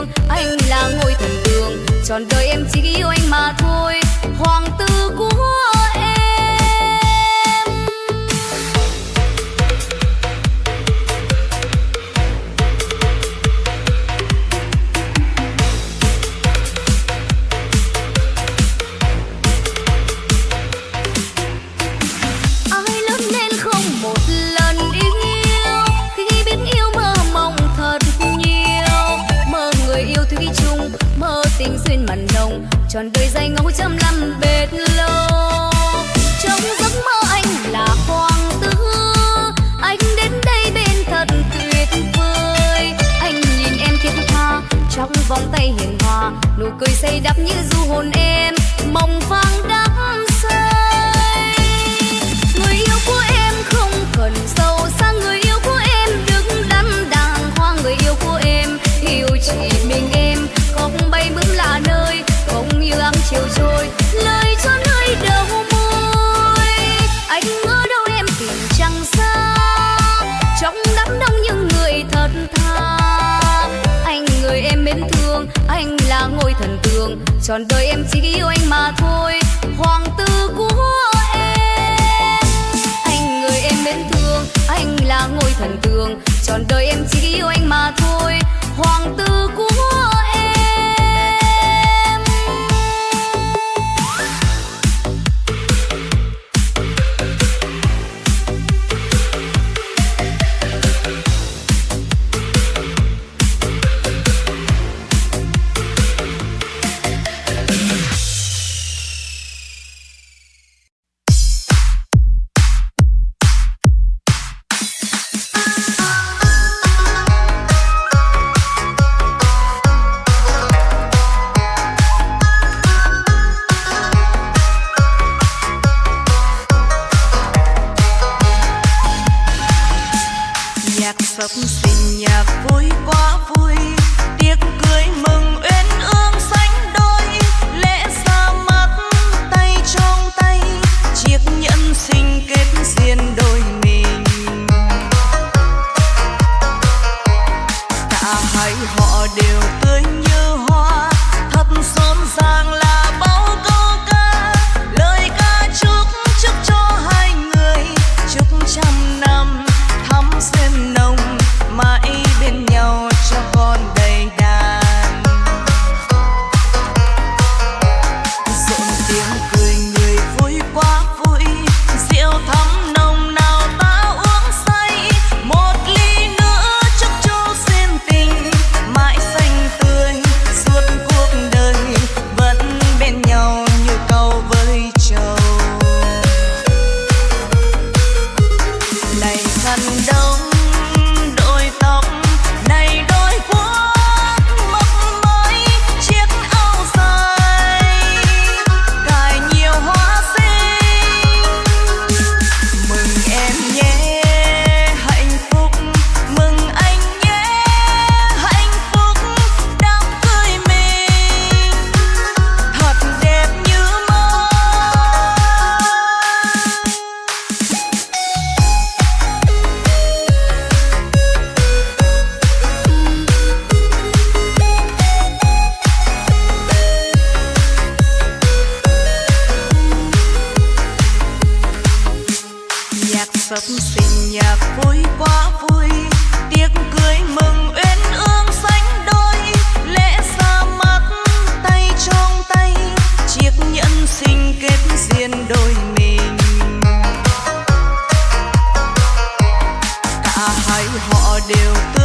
mến anh là ngôi thần tượng trọn đời em chỉ yêu anh mà thôi. Hoàng tử cũng trên màn nồng tròn đời dài ngẫu trăm năm bệt lâu trong giấc mơ anh là hoàng tử, anh đến đây bên thật tuyệt vời. Anh nhìn em thiết tha, trong vòng tay hiền hòa, nụ cười say đắm như du hồn em. Mong phang đắm như áng lời cho nơi đầu môi. Anh ở đâu em tìm chẳng xa, trong đám đông những người thật thà anh người em mến thương, anh là ngôi thần tượng. Trọn đời em chỉ yêu anh mà thôi, hoàng tử của em. Anh người em mến thương, anh là ngôi thần tượng. Trọn đời em chỉ yêu anh mà thôi, hoàng tử nhạc vui quá vui tiếc cười nhạc sập sinh nhạc vui quá vui. Tiệc cưới mừng uyên ương sánh đôi. Lễ ra mắt, tay trong tay. Chiếc nhẫn sinh kết duyên đôi mình. Cả hai họ đều tự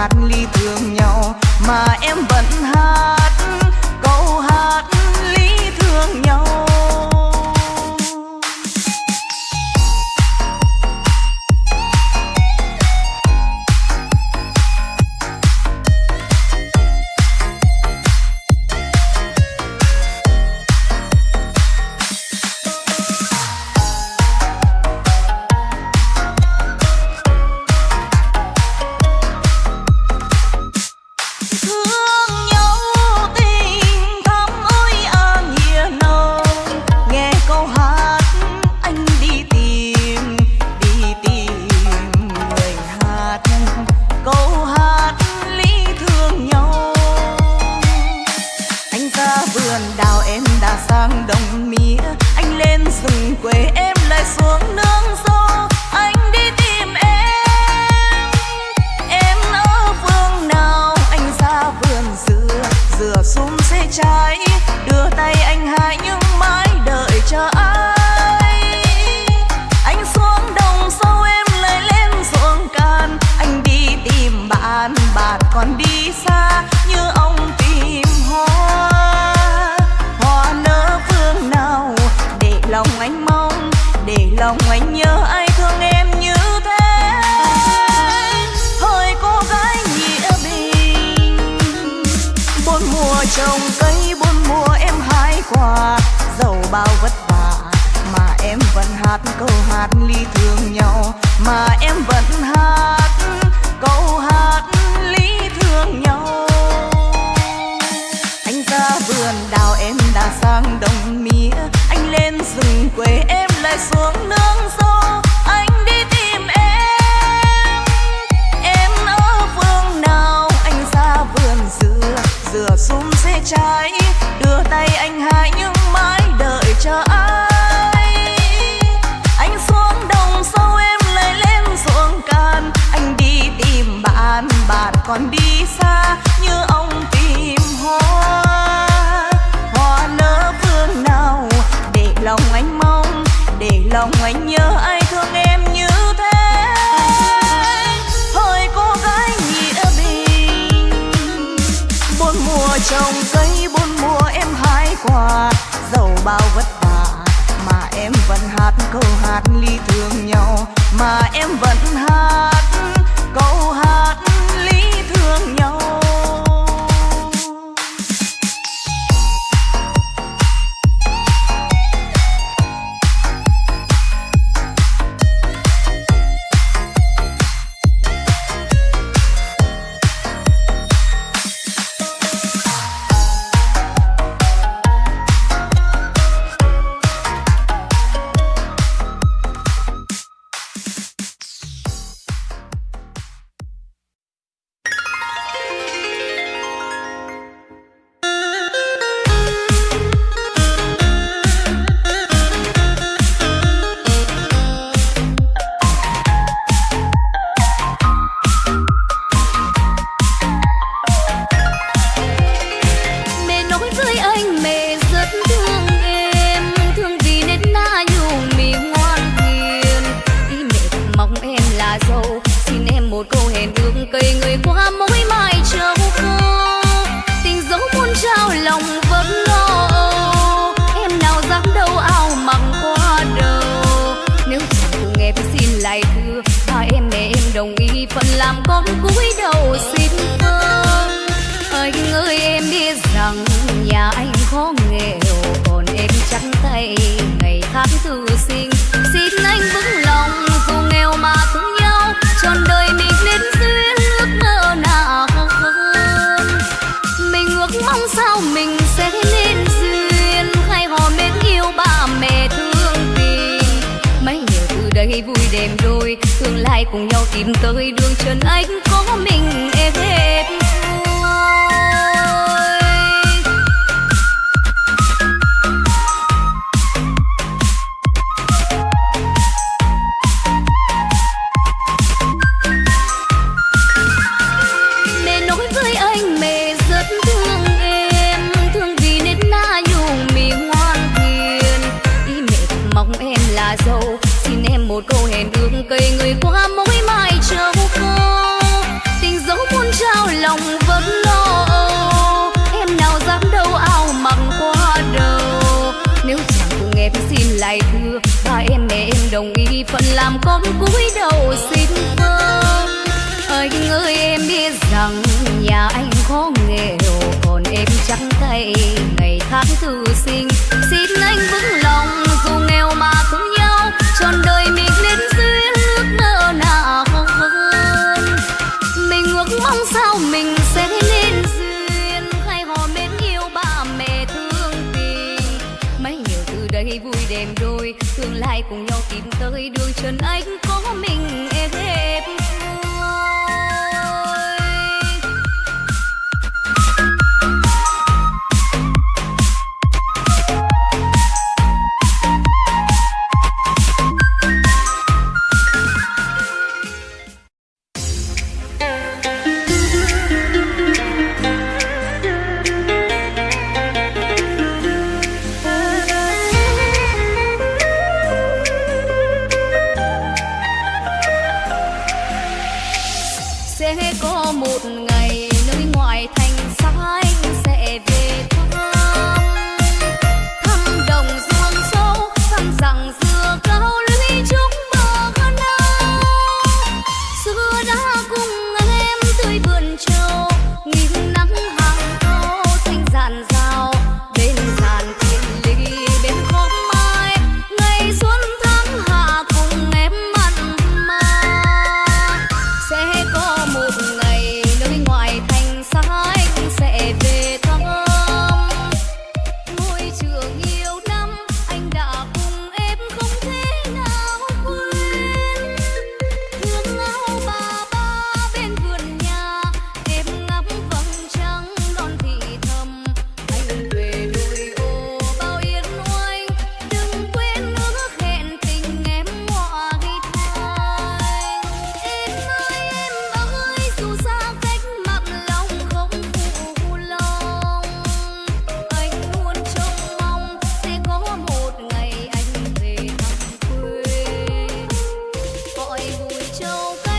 hát ly thương nhau mà em vẫn hát ly thương nhau mà em vẫn hay cùng nhau tìm tới đường chân anh. đường cây người qua mỗi mai trâu khô. Tình dấu muôn trao lòng vẫn lo em nào dám đâu ao mặc qua đầu. Nếu chẳng cùng em xin lại thưa, ba em mẹ em đồng ý phận làm con cúi đầu xin vâng anh ơi, em biết rằng nhà anh khó nghèo còn em trắng tay ngày tháng thư sinh. Xin anh vững shoulder